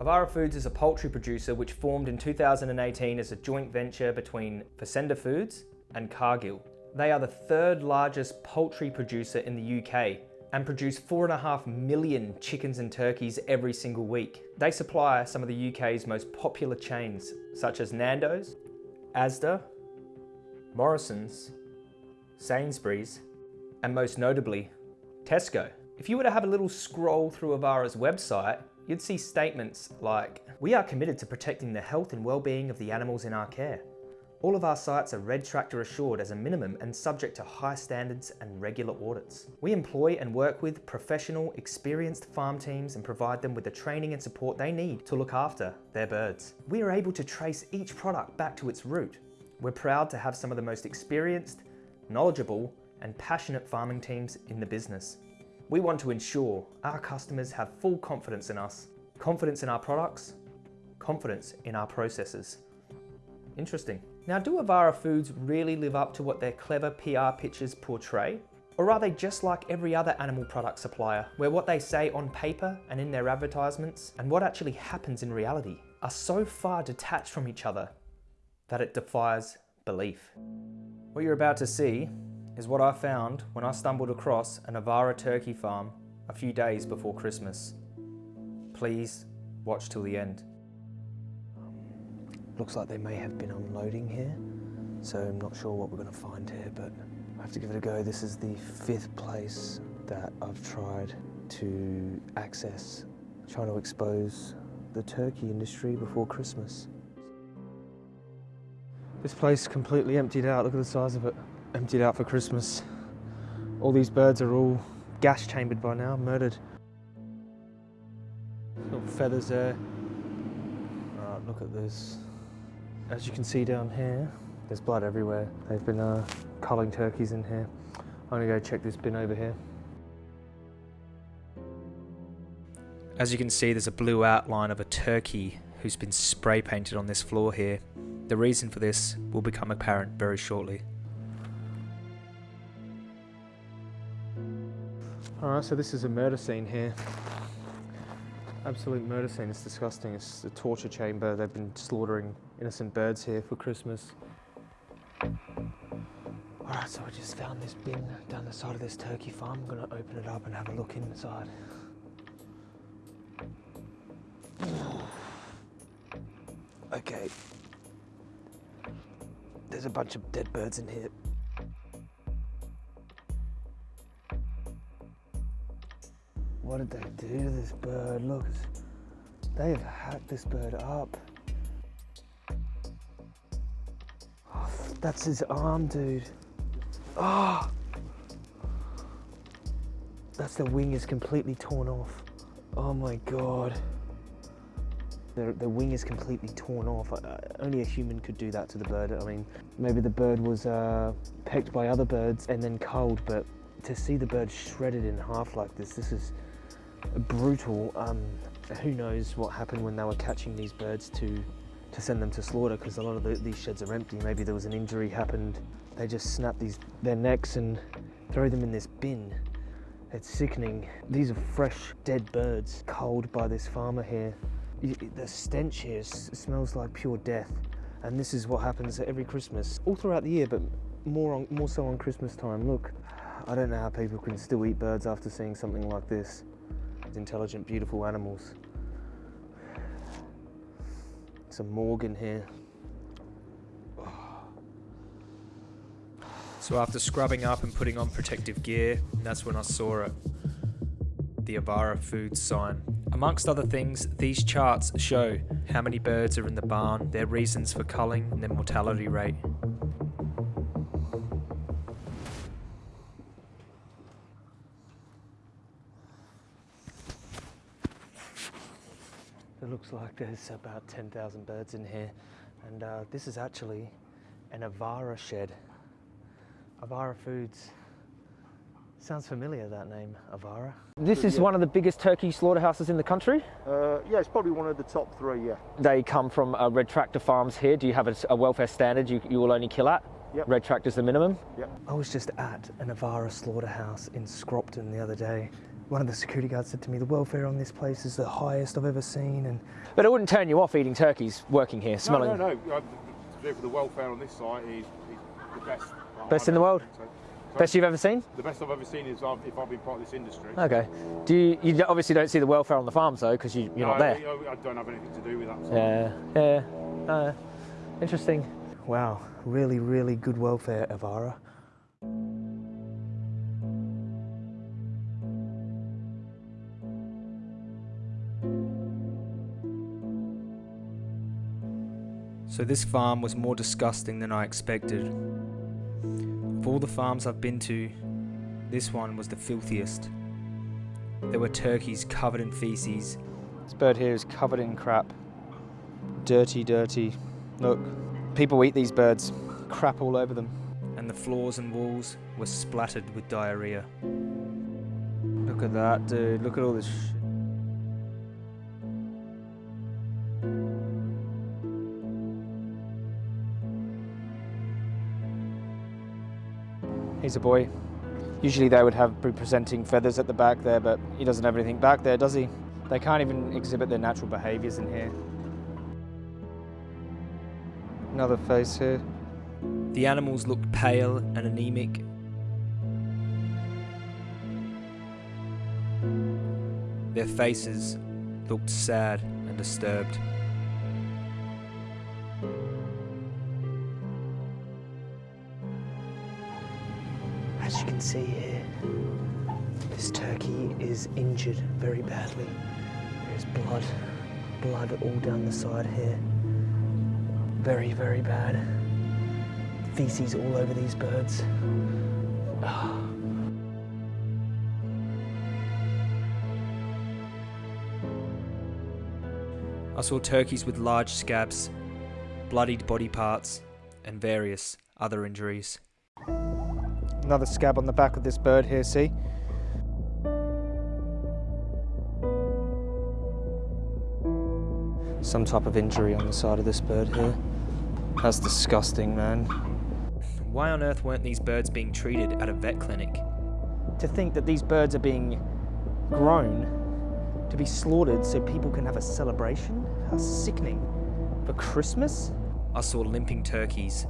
Avara Foods is a poultry producer which formed in 2018 as a joint venture between Faccenda Foods and Cargill. They are the third largest poultry producer in the UK and produce four and a half million chickens and turkeys every single week. They supply some of the UK's most popular chains, such as Nando's, Asda, Morrison's, Sainsbury's, and most notably, Tesco. If you were to have a little scroll through Avara's website, you'd see statements like, we are committed to protecting the health and well-being of the animals in our care. All of our sites are Red Tractor assured as a minimum and subject to high standards and regular audits. We employ and work with professional, experienced farm teams and provide them with the training and support they need to look after their birds. We are able to trace each product back to its root. We're proud to have some of the most experienced, knowledgeable and passionate farming teams in the business. We want to ensure our customers have full confidence in us, confidence in our products, confidence in our processes. Interesting. Now, do Avara Foods really live up to what their clever PR pitches portray? Or are they just like every other animal product supplier, where what they say on paper and in their advertisements and what actually happens in reality are so far detached from each other that it defies belief? What you're about to see is what I found when I stumbled across an Avara turkey farm a few days before Christmas. Please watch till the end. Looks like they may have been unloading here, so I'm not sure what we're going to find here, but I have to give it a go. This is the fifth place that I've tried to access, trying to expose the turkey industry before Christmas. This place completely emptied out. Look at the size of it. Emptied out for Christmas. All these birds are all gas chambered by now, murdered. Little feathers there. Alright, look at this. As you can see down here, there's blood everywhere. They've been uh, culling turkeys in here. I'm gonna go check this bin over here. As you can see, there's a blue outline of a turkey who's been spray painted on this floor here. The reason for this will become apparent very shortly. Alright, so this is a murder scene here. Absolute murder scene, it's disgusting. It's a torture chamber. They've been slaughtering innocent birds here for Christmas. Alright, so I just found this bin down the side of this turkey farm. I'm gonna open it up and have a look inside. Okay. There's a bunch of dead birds in here. What did they do to this bird? Look, they have hacked this bird up. Oh, that's his arm, dude. Oh! That's the wing is completely torn off. Oh my god. The, the wing is completely torn off. Only a human could do that to the bird. I mean, maybe the bird was uh, pecked by other birds and then culled, but to see the bird shredded in half like this, this is brutal. Um, who knows what happened when they were catching these birds to to send them to slaughter because a lot of the, these sheds are empty. Maybe there was an injury happened. They just snap these their necks and throw them in this bin. It's sickening. These are fresh, dead birds, culled by this farmer here. The stench here smells like pure death. And this is what happens every Christmas, all throughout the year, but more, on, more so on Christmas time. Look, I don't know how people can still eat birds after seeing something like this intelligent, beautiful animals. Some morgue in here. So after scrubbing up and putting on protective gear, that's when I saw it. The Avara food sign. Amongst other things, these charts show how many birds are in the barn, their reasons for culling, and their mortality rate. Looks like there's about 10,000 birds in here. And uh, this is actually an Avara shed. Avara Foods. Sounds familiar, that name, Avara. This is yeah. one of the biggest turkey slaughterhouses in the country? Uh, yeah, it's probably one of the top three, yeah. They come from uh, Red Tractor Farms here. Do you have a, a welfare standard you, you will only kill at? Yep. Red Tractor's the minimum? Yep. I was just at an Avara slaughterhouse in Scropton the other day one of the security guards said to me, the welfare on this place is the highest I've ever seen. And But it wouldn't turn you off eating turkeys working here, smelling? No, no, no. Uh, to the welfare on this site is, is the best. Best in the world? So. Best you've ever seen? The best I've ever seen is I've, if I've been part of this industry. Okay. Do you, you obviously don't see the welfare on the farms though, because you, are no, not there? I, I, don't have anything to do with that. So. Yeah, yeah. Uh, interesting. Wow, really, really good welfare, Avara. So this farm was more disgusting than I expected. Of all the farms I've been to, this one was the filthiest. There were turkeys covered in feces. This bird here is covered in crap. Dirty, dirty. Look, people eat these birds. Crap all over them. And the floors and walls were splattered with diarrhea. Look at that, dude. Look at all this He's a boy. Usually they would have be presenting feathers at the back there, but he doesn't have anything back there, does he? They can't even exhibit their natural behaviours in here. Another face here. The animals looked pale and anemic. Their faces looked sad and disturbed. As you can see here, this turkey is injured very badly. There's blood, blood all down the side here. Very, very bad. Feces all over these birds. I saw turkeys with large scabs, bloodied body parts, and various other injuries. Another scab on the back of this bird here, see? Some type of injury on the side of this bird here. That's disgusting, man. Why on earth weren't these birds being treated at a vet clinic? To think that these birds are being grown to be slaughtered so people can have a celebration? How sickening. For Christmas? I saw limping turkeys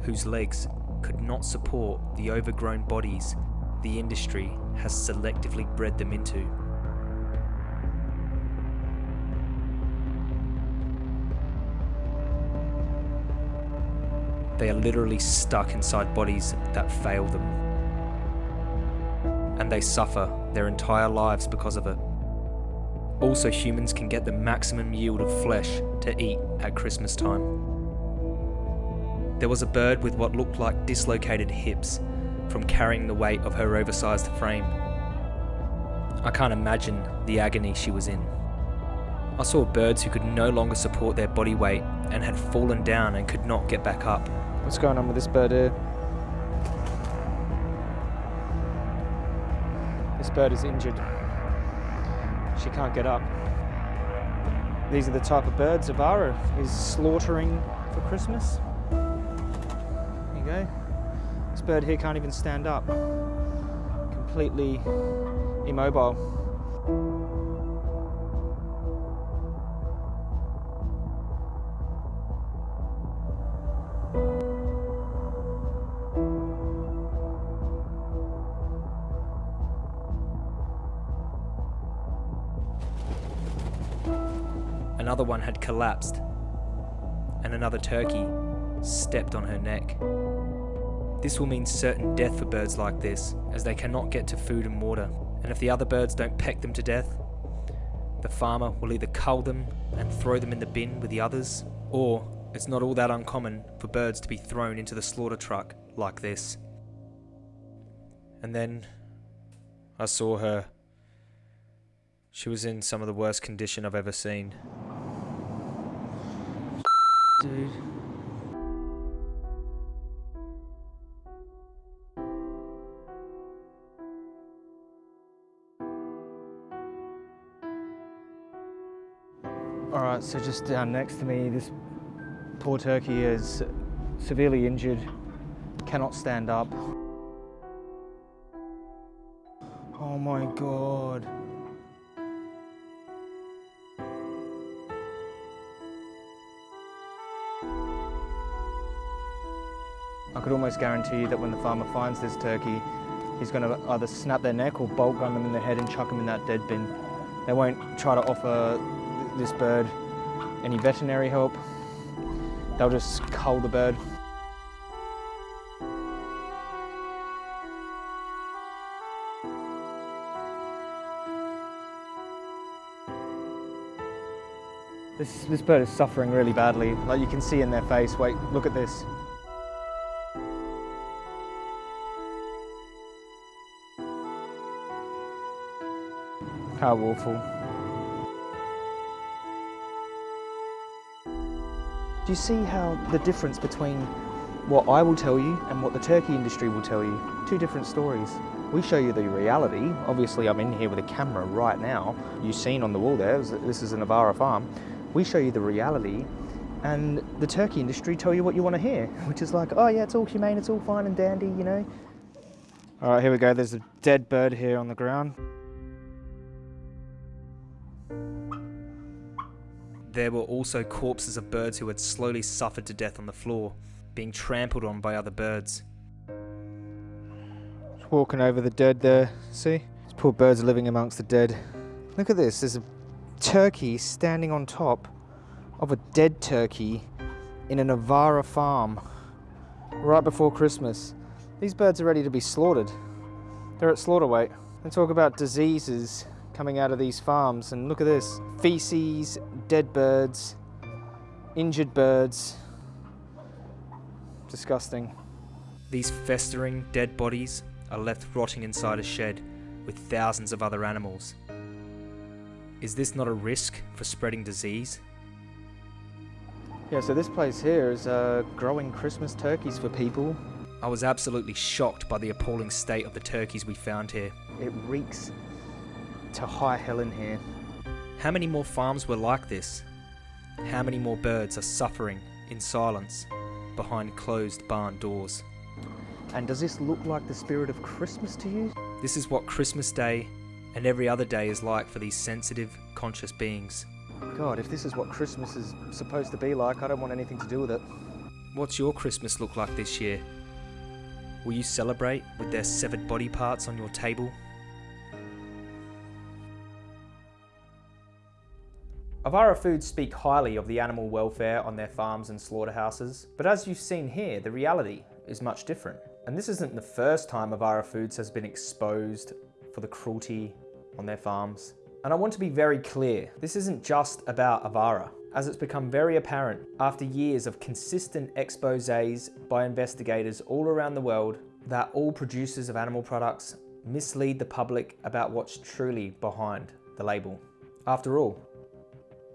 whose legs could not support the overgrown bodies the industry has selectively bred them into. They are literally stuck inside bodies that fail them. And they suffer their entire lives because of it. Also, humans can get the maximum yield of flesh to eat at Christmas time. There was a bird with what looked like dislocated hips from carrying the weight of her oversized frame. I can't imagine the agony she was in. I saw birds who could no longer support their body weight and had fallen down and could not get back up. What's going on with this bird here? This bird is injured. She can't get up. These are the type of birds Avara is slaughtering for Christmas go. This bird here can't even stand up. Completely immobile. Another one had collapsed, and another turkey stepped on her neck. This will mean certain death for birds like this, as they cannot get to food and water, and if the other birds don't peck them to death, the farmer will either cull them and throw them in the bin with the others, or it's not all that uncommon for birds to be thrown into the slaughter truck like this. And then I saw her. She was in some of the worst condition I've ever seen. Dude. So just down next to me, this poor turkey is severely injured, cannot stand up. Oh Oh my god. I could almost guarantee you that when the farmer finds this turkey, he's going to either snap their neck or bolt gun them in the head and chuck them in that dead bin. They won't try to offer this bird any veterinary help. They'll just cull the bird. This, this bird is suffering really badly. Like you can see in their face. Wait, look at this. How awful. Do you see how the difference between what I will tell you and what the turkey industry will tell you? Two different stories. We show you the reality. Obviously, I'm in here with a camera right now. You've seen on the wall there, this is an Avara farm. We show you the reality, and the turkey industry tell you what you want to hear, which is like, oh yeah, it's all humane, it's all fine and dandy, you know. All right, here we go. There's a dead bird here on the ground. There were also corpses of birds who had slowly suffered to death on the floor, being trampled on by other birds. Walking over the dead there. See? These poor birds are living amongst the dead. Look at this. There's a turkey standing on top of a dead turkey in an Avara farm right before Christmas. These birds are ready to be slaughtered. They're at slaughter weight. And talk about diseases coming out of these farms. And look at this feces, dead birds, injured birds. Disgusting. These festering, dead bodies are left rotting inside a shed with thousands of other animals. Is this not a risk for spreading disease? Yeah, so this place here is uh, growing Christmas turkeys for people. I was absolutely shocked by the appalling state of the turkeys we found here. It reeks to high hell in here. How many more farms were like this? How many more birds are suffering in silence behind closed barn doors? And does this look like the spirit of Christmas to you? This is what Christmas Day and every other day is like for these sensitive, conscious beings. God, if this is what Christmas is supposed to be like, I don't want anything to do with it. What's your Christmas look like this year? Will you celebrate with their severed body parts on your table? Avara Foods speak highly of the animal welfare on their farms and slaughterhouses, but as you've seen here, the reality is much different. And this isn't the first time Avara Foods has been exposed for the cruelty on their farms. And I want to be very clear, this isn't just about Avara, as it's become very apparent after years of consistent exposés by investigators all around the world that all producers of animal products mislead the public about what's truly behind the label. After all,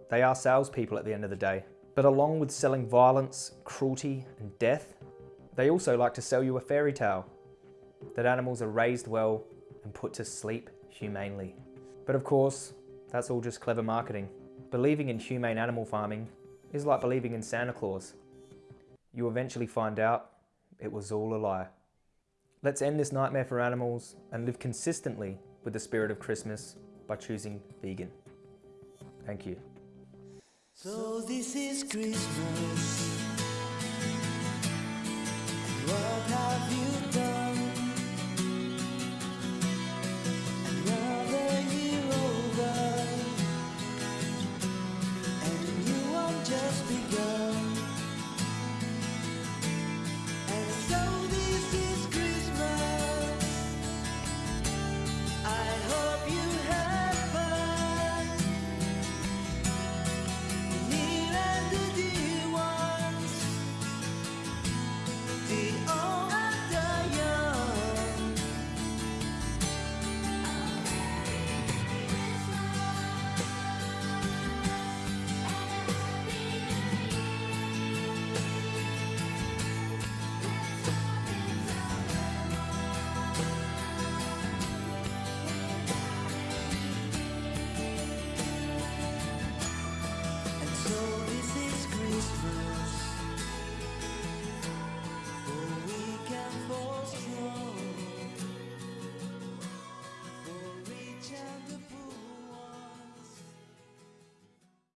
they are salespeople at the end of the day. But along with selling violence, cruelty, and death, they also like to sell you a fairy tale that animals are raised well and put to sleep humanely. But of course, that's all just clever marketing. Believing in humane animal farming is like believing in Santa Claus. You eventually find out it was all a lie. Let's end this nightmare for animals and live consistently with the spirit of Christmas by choosing vegan. Thank you. So this is Christmas. What have you done?